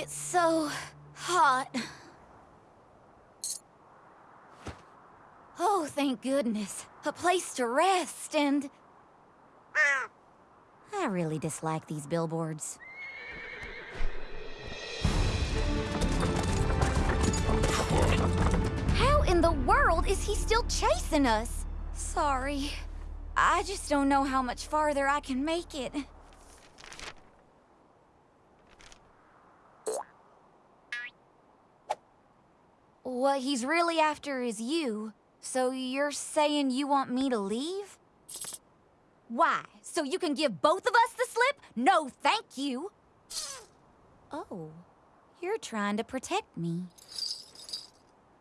It's so hot. Oh, thank goodness. A place to rest and... I really dislike these billboards. How in the world is he still chasing us? Sorry. I just don't know how much farther I can make it. What he's really after is you. So you're saying you want me to leave? Why? So you can give both of us the slip? No, thank you. Oh, you're trying to protect me.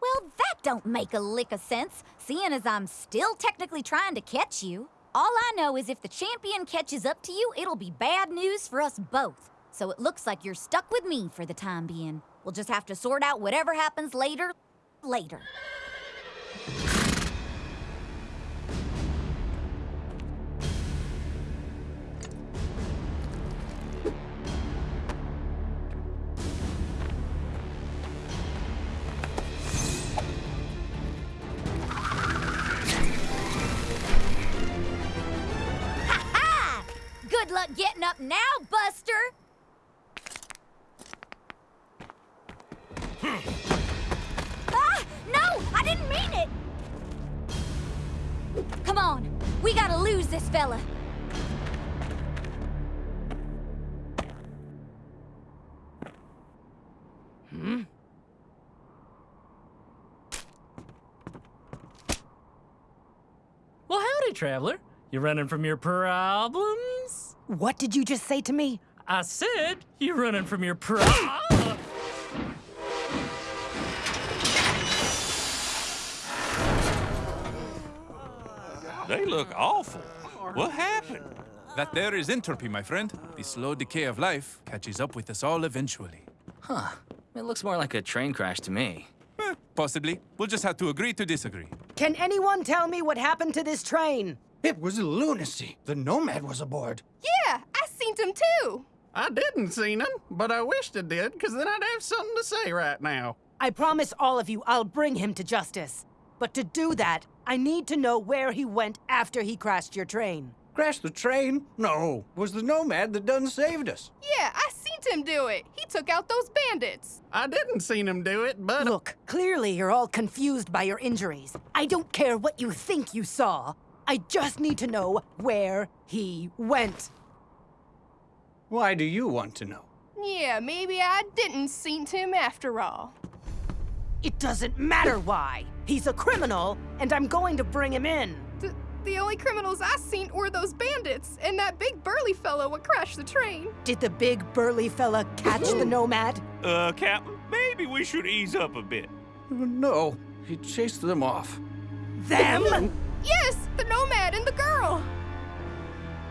Well, that don't make a lick of sense, seeing as I'm still technically trying to catch you. All I know is if the champion catches up to you, it'll be bad news for us both. So it looks like you're stuck with me for the time being. We'll just have to sort out whatever happens later, later. Good luck getting up now, Buster! Didn't mean it! Come on, we gotta lose this fella. Hmm? Well, howdy, traveler. You running from your problems? What did you just say to me? I said you running from your problems. They look awful. What happened? That there is entropy, my friend. The slow decay of life catches up with us all eventually. Huh. It looks more like a train crash to me. Eh, possibly. We'll just have to agree to disagree. Can anyone tell me what happened to this train? It was lunacy. The Nomad was aboard. Yeah, I seen him too. I didn't seen him, but I wished I did, because then I'd have something to say right now. I promise all of you I'll bring him to justice. But to do that, I need to know where he went after he crashed your train. Crashed the train? No, it was the Nomad that done saved us. Yeah, I seen him do it. He took out those bandits. I didn't seen him do it, but Look, clearly you're all confused by your injuries. I don't care what you think you saw. I just need to know where he went. Why do you want to know? Yeah, maybe I didn't seen him after all. It doesn't matter why. He's a criminal, and I'm going to bring him in. The, the only criminals I've seen were those bandits and that big burly fellow what crashed the train. Did the big burly fella catch the nomad? Uh, Captain, maybe we should ease up a bit. No, he chased them off. Them? Yes, the nomad and the girl.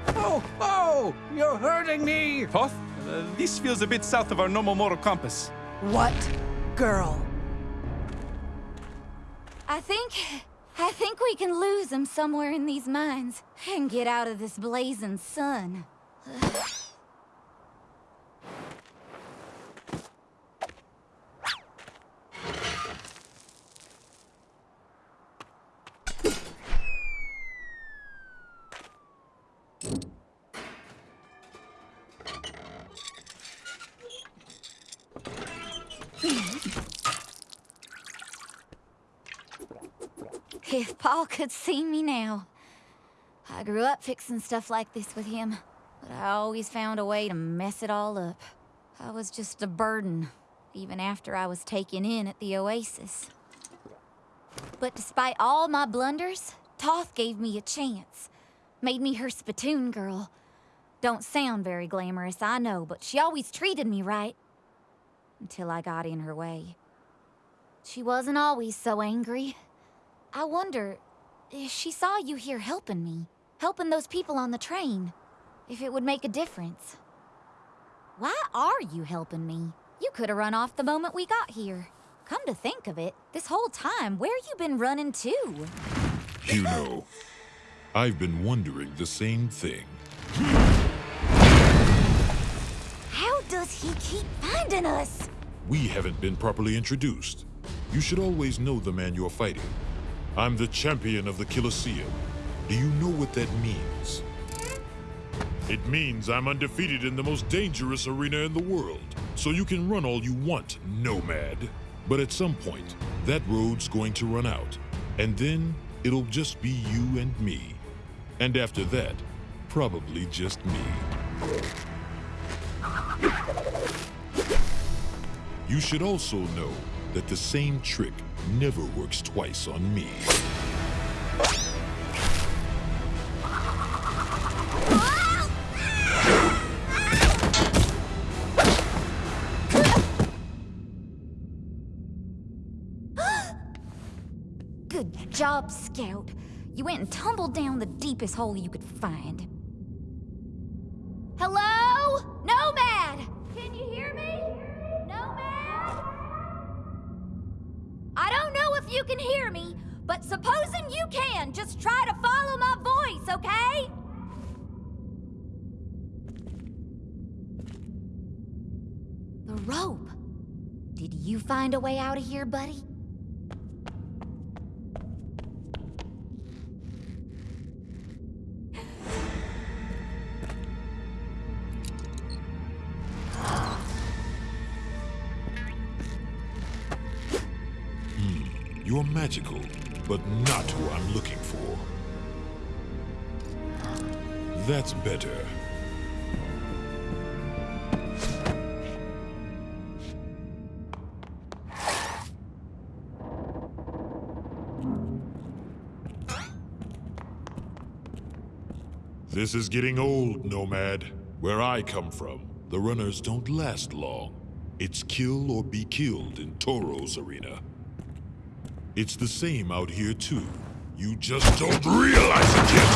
Oh, oh, you're hurting me. Toth, uh, this feels a bit south of our normal moral compass. What girl? I think... I think we can lose him somewhere in these mines and get out of this blazing sun. If Paul could see me now. I grew up fixing stuff like this with him, but I always found a way to mess it all up. I was just a burden, even after I was taken in at the Oasis. But despite all my blunders, Toth gave me a chance. Made me her spittoon girl. Don't sound very glamorous, I know, but she always treated me right. Until I got in her way. She wasn't always so angry. I wonder if she saw you here helping me, helping those people on the train, if it would make a difference. Why are you helping me? You could have run off the moment we got here. Come to think of it, this whole time, where you been running to? You know, I've been wondering the same thing. How does he keep finding us? We haven't been properly introduced. You should always know the man you're fighting. I'm the champion of the Colosseum. Do you know what that means? It means I'm undefeated in the most dangerous arena in the world. So you can run all you want, Nomad. But at some point, that road's going to run out. And then it'll just be you and me. And after that, probably just me. You should also know that the same trick never works twice on me. Good job, Skout. You went and tumbled down the deepest hole you could find. Hello? Nomad! Can you hear me? Nomad? I don't know if you can hear me, but supposing you can, just try to follow my voice, okay? The rope. Did you find a way out of here, buddy? You're magical, but not who I'm looking for. That's better. This is getting old, Nomad. Where I come from, the runners don't last long. It's kill or be killed in Toro's arena. It's the same out here, too. You just don't realize it yet!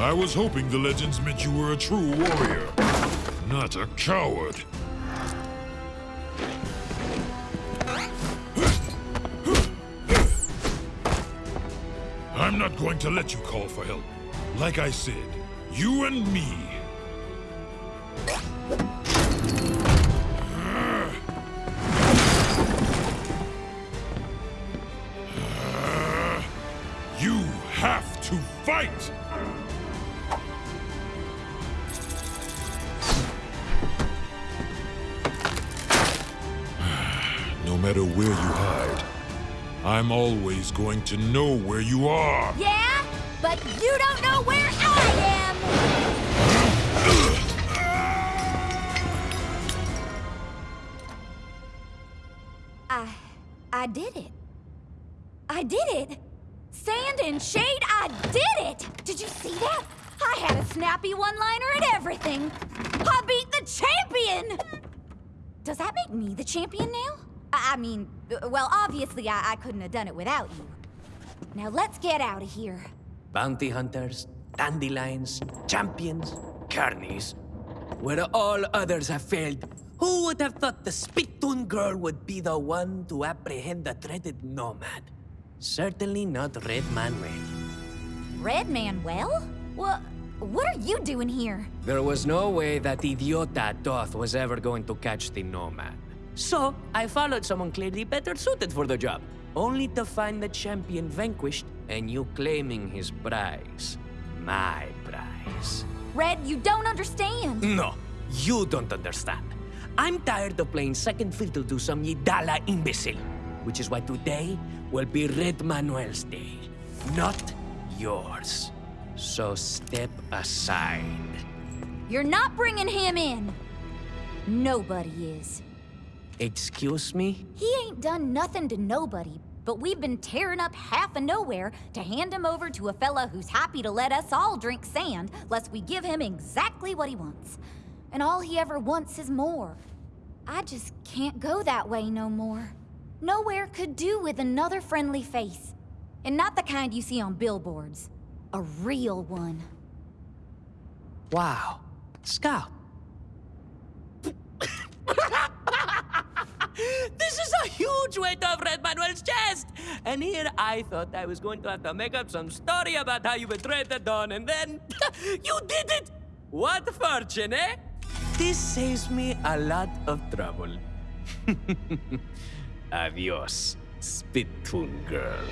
I was hoping the legends meant you were a true warrior, not a coward. I'm not going to let you call for help. Like I said, you and me. Fight! No matter where you hide, I'm always going to know where you are. Yeah? But you don't know where I am! I... I did it. I did it! Sand and shade, I did it! Did you see that? I had a snappy one-liner and everything! I beat the champion! Does that make me the champion now? I, I mean, well, obviously I, I couldn't have done it without you. Now let's get out of here. Bounty hunters, dandelions, champions, carnies. Where all others have failed, who would have thought the Spittoon girl would be the one to apprehend the dreaded nomad? Certainly not Red Manuel. Red Manuel? What? What are you doing here? There was no way that idiota Toth was ever going to catch the nomad. So, I followed someone clearly better suited for the job, only to find the champion vanquished and you claiming his prize. My prize. Red, you don't understand. No, you don't understand. I'm tired of playing second fiddle to some Yidala imbecile, which is why today will be Red Manuel's day, not yours. So step aside. You're not bringing him in. Nobody is. Excuse me? He ain't done nothing to nobody, but we've been tearing up half of nowhere to hand him over to a fella who's happy to let us all drink sand, lest we give him exactly what he wants. And all he ever wants is more. I just can't go that way no more. Nowhere could do with another friendly face. And not the kind you see on billboards. A real one. Wow. Skout. this is a huge weight off Red Manuel's chest! And here I thought I was going to have to make up some story about how you betrayed the Dawn, and then you did it! What fortune, eh? This saves me a lot of trouble. Adios, Spittoon girl.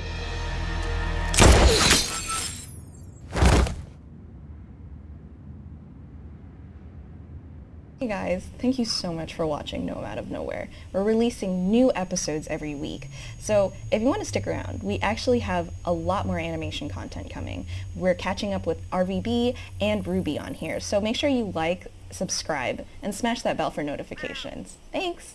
Hey guys, thank you so much for watching Nomad of Nowhere. We're releasing new episodes every week, so if you want to stick around, we actually have a lot more animation content coming. We're catching up with RVB and RWBY on here, so make sure you like, subscribe, and smash that bell for notifications. Thanks!